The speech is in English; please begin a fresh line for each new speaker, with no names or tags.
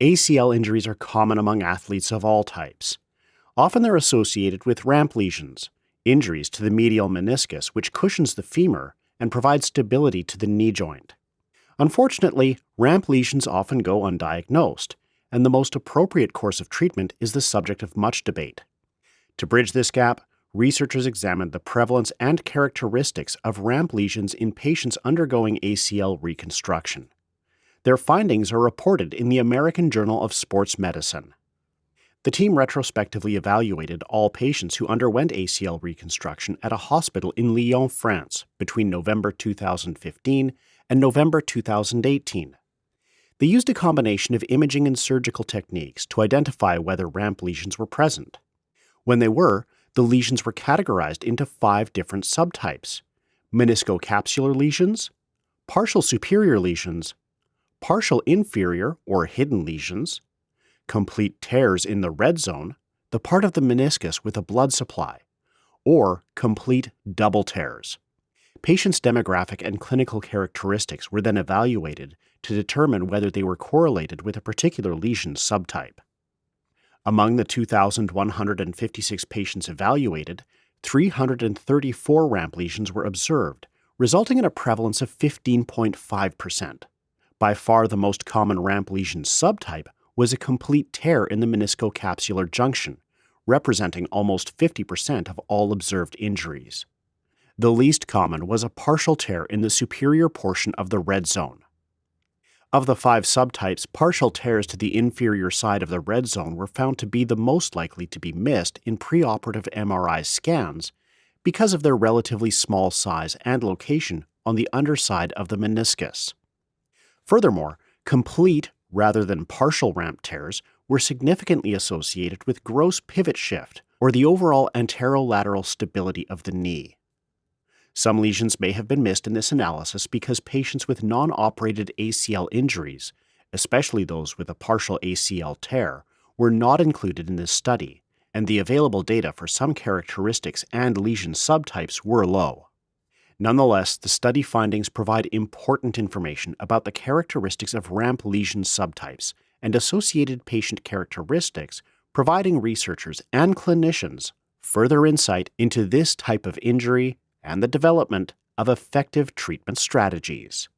ACL injuries are common among athletes of all types. Often they're associated with ramp lesions, injuries to the medial meniscus, which cushions the femur and provides stability to the knee joint. Unfortunately, ramp lesions often go undiagnosed, and the most appropriate course of treatment is the subject of much debate. To bridge this gap, researchers examined the prevalence and characteristics of ramp lesions in patients undergoing ACL reconstruction. Their findings are reported in the American Journal of Sports Medicine. The team retrospectively evaluated all patients who underwent ACL reconstruction at a hospital in Lyon, France, between November 2015 and November 2018. They used a combination of imaging and surgical techniques to identify whether ramp lesions were present. When they were, the lesions were categorized into five different subtypes meniscocapsular lesions, partial superior lesions, partial inferior or hidden lesions, complete tears in the red zone, the part of the meniscus with a blood supply, or complete double tears. Patients' demographic and clinical characteristics were then evaluated to determine whether they were correlated with a particular lesion subtype. Among the 2,156 patients evaluated, 334 ramp lesions were observed, resulting in a prevalence of 15.5%. By far the most common ramp lesion subtype was a complete tear in the meniscocapsular junction, representing almost 50% of all observed injuries. The least common was a partial tear in the superior portion of the red zone. Of the five subtypes, partial tears to the inferior side of the red zone were found to be the most likely to be missed in preoperative MRI scans because of their relatively small size and location on the underside of the meniscus. Furthermore, complete rather than partial ramp tears were significantly associated with gross pivot shift or the overall anterolateral stability of the knee. Some lesions may have been missed in this analysis because patients with non operated ACL injuries, especially those with a partial ACL tear, were not included in this study, and the available data for some characteristics and lesion subtypes were low. Nonetheless, the study findings provide important information about the characteristics of ramp lesion subtypes and associated patient characteristics, providing researchers and clinicians further insight into this type of injury and the development of effective treatment strategies.